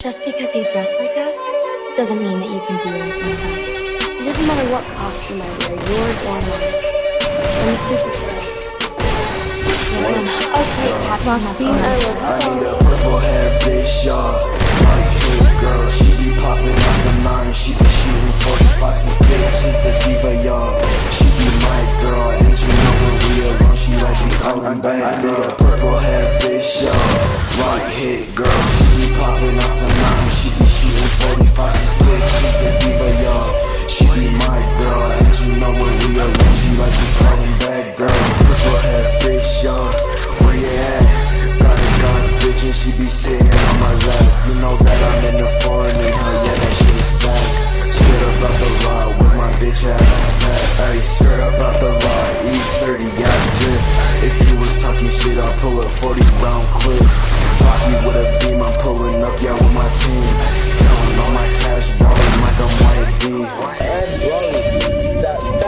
Just because you dress like us doesn't mean that you can be like us. It doesn't matter what costume I wear, yours or mine. I'm a superhero. Okay, Captain, I, I need a purple hair bitch, y'all. White hair girl, she be popping off the nine. She be shooting 45s, this bitch is a diva, y'all. She be my girl, and you know when we alone, she like me calling back. I need a purple hair bitch, y'all. White hair girl, she be popping off she be sitting on my lap. You know that I'm in the foreign and her, yeah, that shit's facts. Scared about the law with my bitch ass fat. Ayy, scared about the law, E30, got drift. If you was talking shit, I'll pull a 40 round clip. Rocky with a beam, I'm pulling up, yeah, with my team.